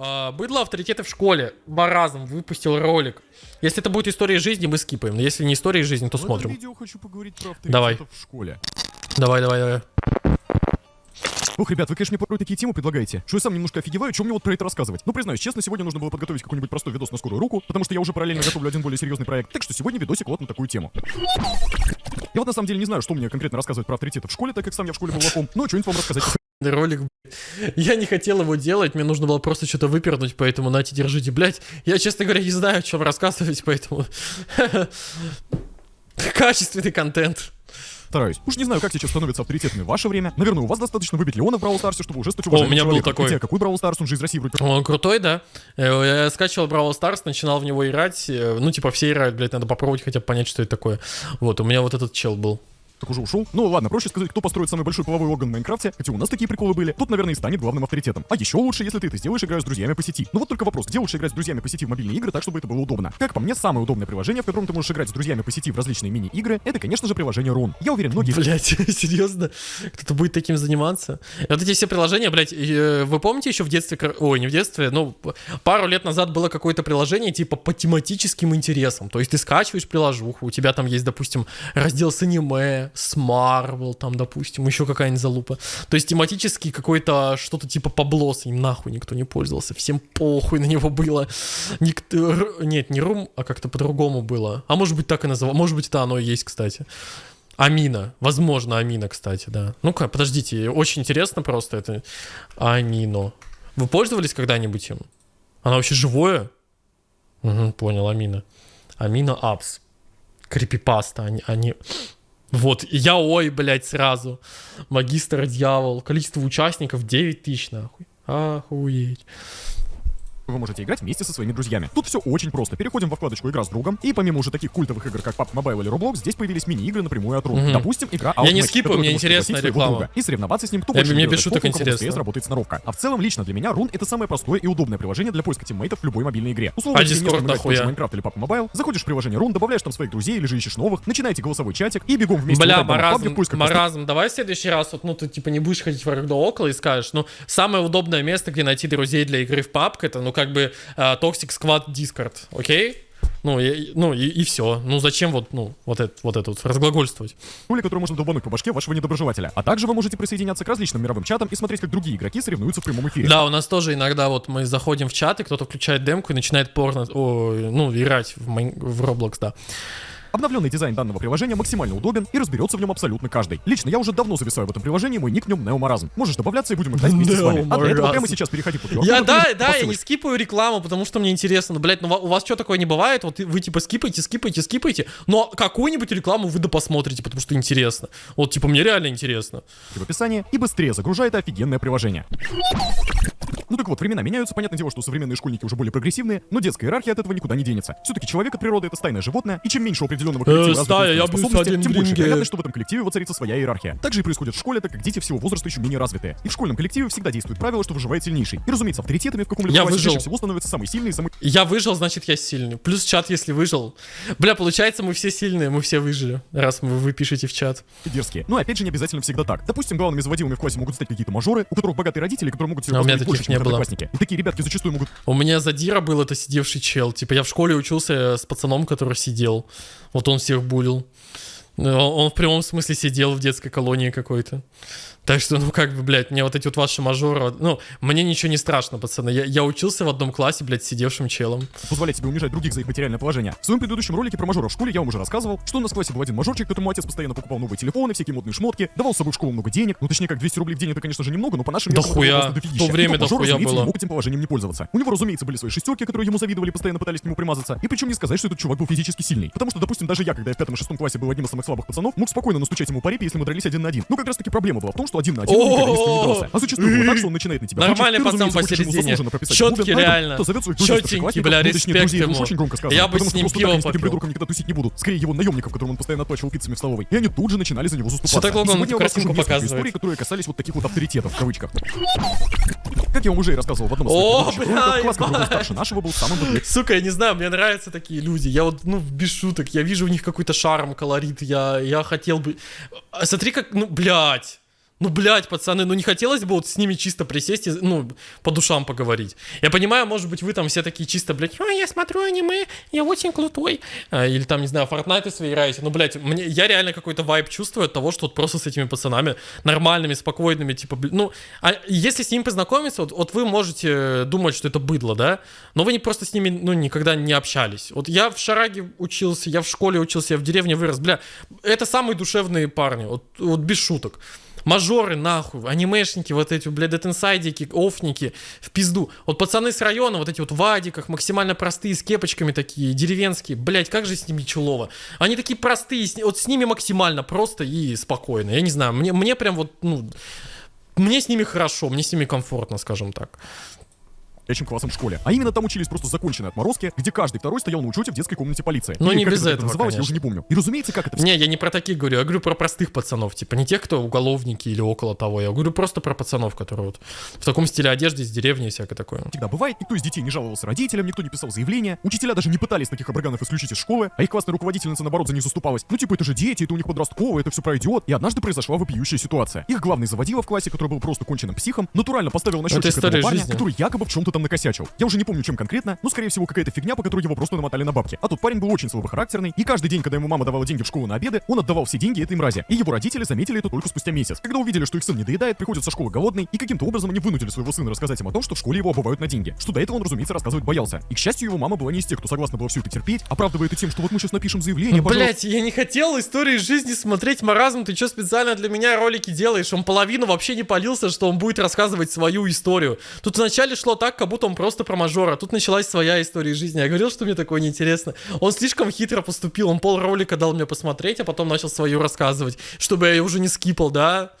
А, Быдло авторитеты в школе. Маразм выпустил ролик. Если это будет история жизни, мы скипаем. Но если не история жизни, то В смотрим. видео хочу поговорить про Давай. в школе. Давай, давай, давай. Ох, ребят, вы, конечно, мне порой такие темы предлагаете, что я сам немножко офигеваю, чем мне вот про это рассказывать. Но признаюсь, честно, сегодня нужно было подготовить какой-нибудь простой видос на скорую руку, потому что я уже параллельно готовлю один более серьезный проект. Так что сегодня видосик вот на такую тему. Я вот на самом деле не знаю, что мне конкретно рассказывать про авторитетов в школе, так как сам я в школе был лохом, но что-нибудь вам рассказать. Ролик, блядь. Я не хотел его делать, мне нужно было просто что-то выпернуть, поэтому нате, держите, блядь. Я, честно говоря, не знаю, о чем рассказывать, поэтому... Качественный контент. Стараюсь. Уж не знаю, как сейчас становятся авторитетами в ваше время. Наверное, у вас достаточно выбить Леона в Brawl Stars е, чтобы уже стать у уважаемым меня был человеком. такой. Хотя, какой Brawl Stars, он же из России вроде Он крутой, да? Э, Я скачивал Brawl Stars, начинал в него играть. э, Ну, типа, все играют, блядь, надо попробовать хотя бы понять, что это такое. Вот, у меня вот этот чел был. Так уже ушел. Ну ладно, проще сказать, кто построит самый большой половой орган в Minecraft е, хотя у нас такие приколы были, тот, наверное, и станет главным авторитетом. А еще лучше, если ты это сделаешь, играя с друзьями по сети. Ну вот только вопрос, где лучше играть с друзьями по сети в мобильные игры так, чтобы это было удобно? Как по мне, самое удобное приложение, в котором ты можешь играть с друзьями по сети в различные мини-игры, это, конечно же, приложение Run. Я уверен, многие Блять, серьезно? Кто-то будет таким заниматься? Вот эти все приложения, блядь, э, вы помните еще в детстве, ой, не в детстве, ну, пару лет назад было какое-то приложение типа по тематическим интересам. То есть ты скачиваешь приложуху, у тебя там есть, допустим, раздел с аниме, с Marvel, там, допустим, еще какая-нибудь залупа. То есть тематический какой-то что-то типа поблос, им нахуй никто не пользовался, всем похуй на него было. Никто, нет, не рум, а как-то по-другому было. А может быть так и называл, может быть это оно и есть, кстати. Амина. Возможно, Амина, кстати, да. Ну-ка, подождите, очень интересно просто это. Амино. Вы пользовались когда-нибудь им? Она вообще живое? Угу, понял, Амина. Амина Апс. Крипипаста, они, они... Вот, я ой, блядь, сразу. Магистр дьявол. Количество участников 9 тысяч, нахуй. Охуеть. Вы можете играть вместе со своими друзьями. Тут все очень просто. Переходим во вкладочку «Игра с другом», и помимо уже таких культовых игр, как PUBG Mobile или Roblox, здесь появились мини-игры напрямую от Run. Мгм. Допустим, игра Я не Outmatch, скипаю, в мне вы можете интересна пригласить своего реклама. друга И соревноваться с ним, кто Я- больше мне наберет без очков, шуток у кого быстрее интересно. сработает сноровка. А в целом, лично для меня, Run — это самое простое и удобное приложение для поиска тиммейтов в любой мобильной игре. Условно, А Discord в нахуя? Minecraft или PUBG Mobile, заходишь в приложение Run, добавляешь там своих друзей или же ищешь новых, начинаете голосовой чатик и бегом вместе Бля, в маразм, в маразм, давай в следующий раз, вот, ну, ты, типа, не будешь ходить вокруг да около и скажешь, ну, самое удобное место, где найти друзей для игры в PUBG, это, ну, как бы, э, Toxic Squad Discord, окей? Ну, и, ну, и, все. Ну, зачем вот, ну, вот это вот, это вот разглагольствовать? пули, которую можно долбануть по башке вашего недоброжелателя. А также вы можете присоединяться к различным мировым чатам и смотреть, как другие игроки соревнуются в прямом эфире. Да, у нас тоже иногда вот мы заходим в чат, и кто-то включает демку и начинает порно, ой, ну, играть в, Майн- в Roblox, да. Обновленный дизайн данного приложения максимально удобен и разберется в нем абсолютно каждый. Лично я уже давно зависаю в этом приложении, мой ник в нем Неомаразм. Можешь добавляться и будем играть вместе с вами. А для этого прямо сейчас переходи по Я, да, да, я не скипаю рекламу, потому что мне интересно. Ну, блядь, ну у вас что такое не бывает? Вот вы типа скипаете, скипаете, скипаете, но какую-нибудь рекламу вы да посмотрите, потому что интересно. Вот, типа, мне реально интересно. в описании и быстрее загружай это офигенное приложение. Ну так вот, времена меняются, понятное дело, что современные школьники уже более прогрессивные, но детская иерархия от этого никуда не денется. Все-таки человек от природы это стайное животное, и чем меньше определенного коллектива развиты стая, способности, тем больше вероятность, что в этом коллективе воцарится своя иерархия. Так же и происходит в школе, так как дети всего возраста еще менее развитые. И в школьном коллективе всегда действует правило, что выживает сильнейший. И разумеется, авторитетами в каком-либо Я выжил. чаще всего становится самый сильный и самый Я выжил, значит, я сильный. Плюс чат, если выжил. Бля, получается, мы все сильные, мы все выжили, раз мы, вы пишете в чат. дерзкие. Но опять же не обязательно всегда так. Допустим, главными заводилами в классе могут стать какие-то мажоры, у которых богатые родители, которые могут себе А у меня таких не было. Одноклассники. И такие ребятки зачастую могут У меня задира был это сидевший чел. Типа, я в школе учился с пацаном, который сидел. Вот он всех булил. Ну, Он в прямом смысле сидел в детской колонии какой-то. Так что, ну, как бы, блядь, мне вот эти вот ваши мажоры... Ну, мне ничего не страшно, пацаны. Я, я учился в одном классе, блядь, сидевшим челом. позволять себе унижать других за их материальное положение. В своем предыдущем ролике про мажора в школе я вам уже рассказывал, что у нас в классе был один мажорчик, которому отец постоянно покупал новые телефоны, всякие модные шмотки, давал с собой в школу много денег. Ну, точнее, как 200 рублей в день это, конечно же, немного, но по нашим Да хуя. В то время И тот мажор, дохуя разумеется, было. не мог этим положением не пользоваться. У него, разумеется, были свои шестерки, которые ему завидовали, постоянно пытались к нему примазаться. И причем не сказать, что этот чувак был физически сильный. Потому что, допустим, даже я, когда я в пятом и шестом классе был одним из самых слабых пацанов, мог спокойно настучать ему по репе, если мы дрались один на один. Ну, как раз таки проблема была в том, что один на один он никогда не дрался. А зачастую так, что он начинает на тебя Нормальный пацан посередине. этот, реально. старшеклассников, бля, респект ему. очень громко сказано. Я бы с что ним пиво так попил. придурком никогда тусить не будут. Скорее его наемников, которым он постоянно отплачивал пиццами в столовой. И они тут же начинали за него заступаться. так долго И он несколько показывает? историй, которые касались вот таких вот авторитетов, в кавычках. Как я вам уже и рассказывал в одном из О, бля, роликов, класс, который был ебать. старше нашего, был самым бодрым. Сука, я не знаю, мне нравятся такие люди. Я вот, ну, без шуток, я вижу у них какой-то шарм, колорит. Я, я хотел бы... Смотри, как, ну, блядь. Ну, блядь, пацаны, ну не хотелось бы вот с ними чисто присесть и, ну, по душам поговорить. Я понимаю, может быть, вы там все такие чисто, блядь, «Ой, я смотрю аниме, я очень крутой. А, или там, не знаю, Fortnite свои играете. Ну, блядь, мне, я реально какой-то вайб чувствую от того, что вот просто с этими пацанами нормальными, спокойными, типа, блин, ну, а если с ними познакомиться, вот, вот вы можете думать, что это быдло, да, но вы не просто с ними, ну, никогда не общались. Вот я в Шараге учился, я в школе учился, я в деревне вырос, бля, это самые душевные парни, вот, вот без шуток. Мажоры, нахуй, анимешники, вот эти, блядь, детинсайдики, офники, в пизду. Вот пацаны с района, вот эти вот в вадиках, максимально простые, с кепочками такие, деревенские. Блядь, как же с ними чулово. Они такие простые, вот с ними максимально просто и спокойно. Я не знаю, мне, мне прям вот, ну, мне с ними хорошо, мне с ними комфортно, скажем так чем классом в школе. А именно там учились просто законченные отморозки, где каждый второй стоял на учете в детской комнате полиции. Ну не как без это этого, называлось, я конечно. уже не помню. И разумеется, как это Не, я не про таких говорю, я говорю про простых пацанов, типа не тех, кто уголовники или около того, я говорю просто про пацанов, которые вот в таком стиле одежды из деревни и всякое такое. всегда бывает. Никто из детей не жаловался родителям, никто не писал заявления. Учителя даже не пытались таких обраганов исключить из школы, а их классная руководительница, наоборот, за них заступалась. Ну, типа, это же дети, это у них подростковые, это все пройдет. И однажды произошла вопиющая ситуация. Их главный заводила в классе, который был просто конченным психом, натурально поставил на счетчик история этого парня, жизни. который якобы в чем-то там накосячил. Я уже не помню, чем конкретно, но, скорее всего, какая-то фигня, по которой его просто намотали на бабки. А тот парень был очень слабохарактерный, и каждый день, когда ему мама давала деньги в школу на обеды, он отдавал все деньги этой мрази. И его родители заметили это только спустя месяц. Когда увидели, что их сын не доедает, приходит со школы голодный, и каким-то образом они вынудили своего сына рассказать им о том, что в школе его обувают на деньги. Что до этого он, разумеется, рассказывать боялся. И, к счастью, его мама была не из тех, кто согласна была все это терпеть, оправдывая это тем, что вот мы сейчас напишем заявление. Блять, я не хотел истории жизни смотреть, маразм, ты что специально для меня ролики делаешь? Он половину вообще не полился, что он будет рассказывать свою историю. Тут вначале шло так, как будто он просто про мажора, тут началась своя история жизни. Я говорил, что мне такое неинтересно. Он слишком хитро поступил, он пол ролика дал мне посмотреть, а потом начал свою рассказывать, чтобы я ее уже не скипал, да?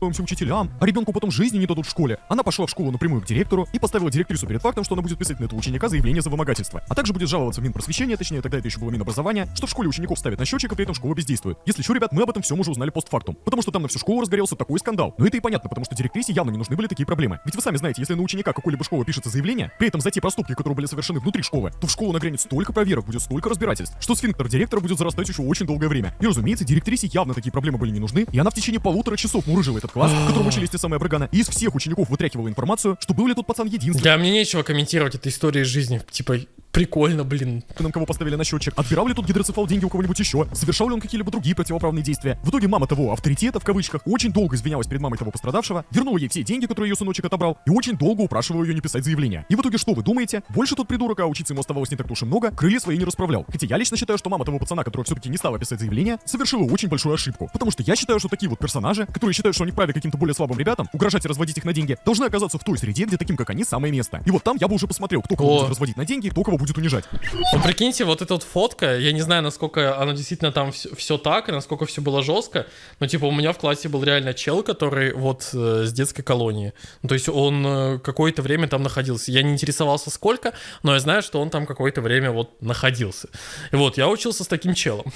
Жалуемся учителям, а ребенку потом жизни не дадут в школе. Она пошла в школу напрямую к директору и поставила директрису перед фактом, что она будет писать на этого ученика заявление за вымогательство. А также будет жаловаться в Минпросвещение, точнее тогда это еще было Минобразование, что в школе учеников ставят на счетчик, а при этом школа бездействует. Если что, ребят, мы об этом всем уже узнали постфактум. Потому что там на всю школу разгорелся такой скандал. Но это и понятно, потому что директрисе явно не нужны были такие проблемы. Ведь вы сами знаете, если на ученика какой-либо школы пишется заявление, при этом за те проступки, которые были совершены внутри школы, то в школу нагрянет столько проверок, будет столько разбирательств, что сфинктер директора будет зарастать еще очень долгое время. И разумеется, директрисе явно такие проблемы были не нужны, и она в течение полутора часов мурыжила этот класс, в котором учились те самые Брагана, и из всех учеников вытряхивала информацию, что был ли тот пацан единственным, Да, мне нечего комментировать этой истории жизни. Типа, прикольно, блин. кого поставили на счетчик, отбирал ли тот гидроцефал деньги у кого-нибудь еще, совершал ли он какие-либо другие противоправные действия. В итоге мама того авторитета, в кавычках, очень долго извинялась перед мамой того пострадавшего, вернула ей все деньги, которые ее сыночек отобрал, и очень долго упрашивала ее не писать заявление. И в итоге что вы думаете? Больше тот придурок, а учиться ему оставалось не так уж и много, крылья свои не расправлял. Хотя я лично считаю, что мама того пацана, который все-таки не стала писать заявление, совершила очень большую ошибку. Потому что я считаю, что такие вот персонажи, которые считают, что они вправе каким-то более слабым ребятам, угрожать и разводить их на деньги, должны оказаться в той среде, где таким, как они, самое место. И вот там я бы уже посмотрел, кто кого О. будет разводить на деньги, кто кого будет унижать. Ну, прикиньте, вот эта вот фотка, я не знаю, насколько она действительно там все, так, и насколько все было жестко, но, типа, у меня в классе был реально чел, который вот э, с детской колонии. Ну, то есть он э, какое-то время там находился. Я не интересовался сколько, но я знаю, что он там какое-то время вот находился. И вот, я учился с таким челом.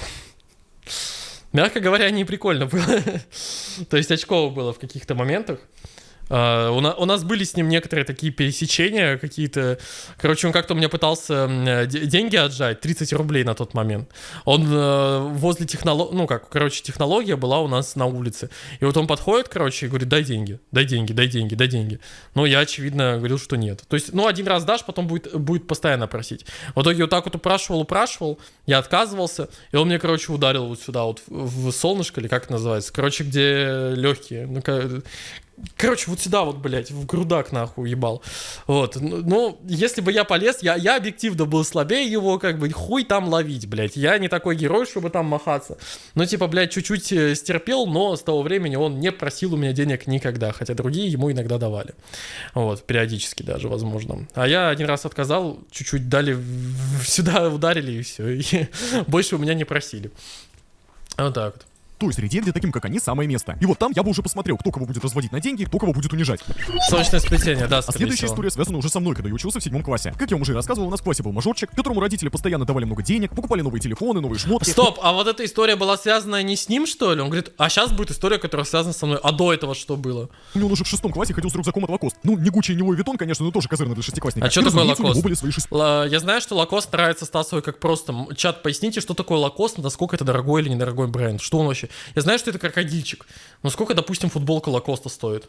Мягко говоря, не прикольно было. То есть очково было в каких-то моментах. А, у, на- у нас были с ним некоторые такие пересечения какие-то. Короче, он как-то у меня пытался деньги отжать, 30 рублей на тот момент. Он э, возле технологии, ну как, короче, технология была у нас на улице. И вот он подходит, короче, и говорит, дай деньги, дай деньги, дай деньги, дай деньги. Ну, я, очевидно, говорил, что нет. То есть, ну, один раз дашь, потом будет, будет постоянно просить. В итоге вот так вот упрашивал, упрашивал, я отказывался, и он мне, короче, ударил вот сюда, вот в солнышко, или как это называется, короче, где легкие, ну, Короче, вот сюда вот, блядь, в грудак нахуй ебал. Вот. Ну, если бы я полез, я, я объективно был слабее его, как бы, хуй там ловить, блядь. Я не такой герой, чтобы там махаться. Ну, типа, блядь, чуть-чуть э, стерпел, но с того времени он не просил у меня денег никогда, хотя другие ему иногда давали. Вот, периодически даже, возможно. А я один раз отказал, чуть-чуть дали, сюда ударили, и все. И больше у меня не просили. Вот так вот. Той среде, где таким, как они, самое место. И вот там я бы уже посмотрел, кто кого будет разводить на деньги, кто кого будет унижать. Солнечное сплетение, да, А следующая всего. история связана уже со мной, когда я учился в седьмом классе. Как я вам уже рассказывал, у нас в классе был мажорчик, которому родители постоянно давали много денег, покупали новые телефоны, новые шмотки. Стоп, а вот эта история была связана не с ним, что ли? Он говорит, а сейчас будет история, которая связана со мной. А до этого что было? У он уже в шестом классе ходил с рюкзаком от Lacoste. Ну, не Гуччи, не Louis Vuitton, конечно, но тоже козырно для шестиклассника. А И, такое Lacoste? были свои шесть... Ла- Я знаю, что Lacoste нравится Стасовой как просто. Чат, поясните, что такое Lacoste, насколько это дорогой или недорогой бренд? Что он вообще короче. Я знаю, что это крокодильчик. Но сколько, допустим, футболка Лакоста стоит?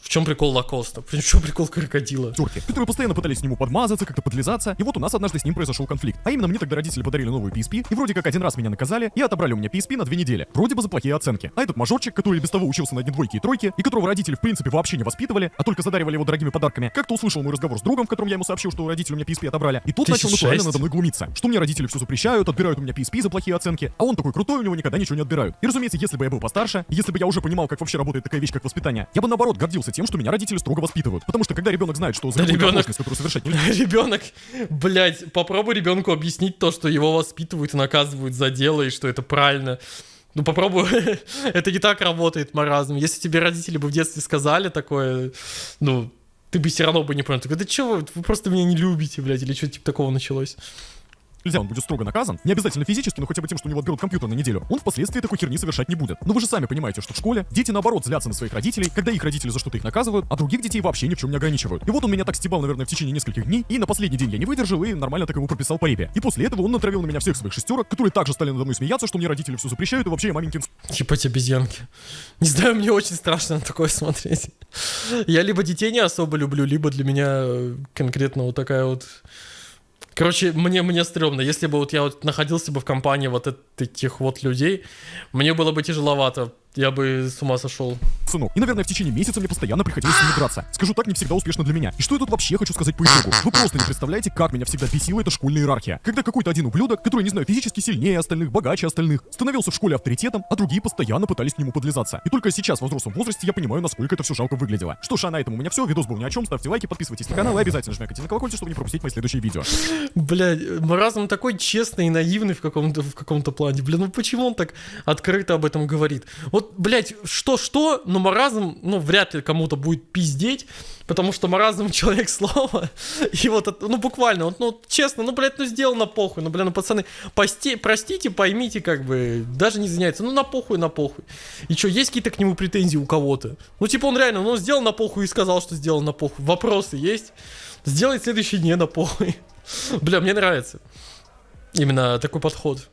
В чем прикол Лакоста? В чем прикол крокодила? терки, которые постоянно пытались к нему подмазаться, как-то подлизаться, и вот у нас однажды с ним произошел конфликт. А именно мне тогда родители подарили новую PSP, и вроде как один раз меня наказали, и отобрали у меня PSP на две недели. Вроде бы за плохие оценки. А этот мажорчик, который без того учился на одни двойки и тройки, и которого родители в принципе вообще не воспитывали, а только задаривали его дорогими подарками, как-то услышал мой разговор с другом, в котором я ему сообщил, что родители у меня PSP отобрали, и тут начал 1006. натурально надо мной глумиться, что мне родители все запрещают, отбирают у меня PSP за плохие оценки, а он такой крутой, у него никогда ничего не отбирают. И разумеется, если бы я был постарше, если бы я уже понимал, как вообще работает такая вещь, как воспитание, я бы наоборот гордился тем, что меня родители строго воспитывают. Потому что когда ребенок знает, что за Да ребенок- которую совершать нельзя, Ребенок, блядь, попробуй ребенку объяснить то, что его воспитывают и наказывают за дело, и что это правильно. Ну попробуй, это не так работает маразм. Если тебе родители бы в детстве сказали такое, ну, ты бы все равно бы не понял. Ты такой, да чё вы, вы просто меня не любите, блядь, или что-то типа такого началось. Нельзя, он будет строго наказан. Не обязательно физически, но хотя бы тем, что у него отберут компьютер на неделю. Он впоследствии такой херни совершать не будет. Но вы же сами понимаете, что в школе дети наоборот злятся на своих родителей, когда их родители за что-то их наказывают, а других детей вообще ни в чем не ограничивают. И вот он меня так стебал, наверное, в течение нескольких дней, и на последний день я не выдержал и нормально так ему прописал по репе. И после этого он натравил на меня всех своих шестерок, которые также стали надо мной смеяться, что мне родители все запрещают, и вообще я маменькин Ебать обезьянки. Не знаю, мне очень страшно на такое смотреть. Я либо детей не особо люблю, либо для меня э, конкретно вот такая вот... Короче, мне, мне стрёмно. Если бы вот я вот находился бы в компании вот этих вот людей, мне было бы тяжеловато. Я бы с ума сошел. сынок. И, наверное, в течение месяца мне постоянно приходилось с ними драться. Скажу так, не всегда успешно для меня. И что я тут вообще хочу сказать по итогу? Вы просто не представляете, как меня всегда бесила эта школьная иерархия. Когда какой-то один ублюдок, который, не знаю, физически сильнее остальных, богаче остальных, становился в школе авторитетом, а другие постоянно пытались к нему подлизаться. И только сейчас, в взрослом возрасте, я понимаю, насколько это все жалко выглядело. Что ж, а на этом у меня все. Видос был ни о чем. Ставьте лайки, подписывайтесь на канал и обязательно жмякайте на колокольчик, чтобы не пропустить мои следующие видео. Блядь, маразм такой честный и наивный в каком-то в каком-то плане. Блин, ну почему он так открыто об этом говорит? Вот, блядь, что-что, но маразм, ну, вряд ли кому-то будет пиздеть, потому что маразм человек слова. И вот, ну, буквально, вот, ну, честно, ну, блядь, ну, сделано похуй. Ну, блин, ну, пацаны, пости, простите, поймите, как бы, даже не извиняется. Ну, на похуй, на похуй. И что, есть какие-то к нему претензии у кого-то? Ну, типа, он реально, ну, сделал на похуй и сказал, что сделал на похуй. Вопросы есть? Сделай следующий не на похуй. Бля, мне нравится. Именно такой подход.